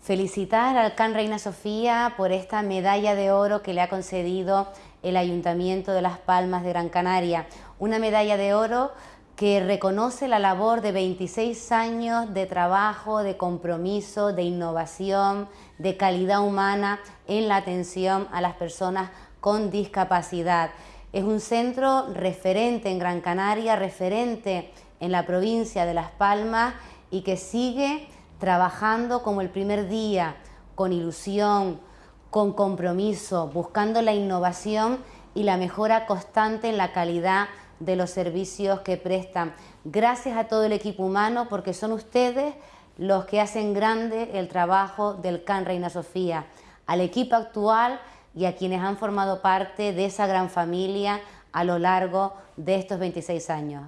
Felicitar al Can Reina Sofía por esta medalla de oro que le ha concedido el Ayuntamiento de Las Palmas de Gran Canaria. Una medalla de oro que reconoce la labor de 26 años de trabajo, de compromiso, de innovación, de calidad humana en la atención a las personas con discapacidad. Es un centro referente en Gran Canaria, referente en la provincia de Las Palmas y que sigue trabajando como el primer día, con ilusión, con compromiso, buscando la innovación y la mejora constante en la calidad de los servicios que prestan. Gracias a todo el equipo humano porque son ustedes los que hacen grande el trabajo del CAN Reina Sofía, al equipo actual y a quienes han formado parte de esa gran familia a lo largo de estos 26 años.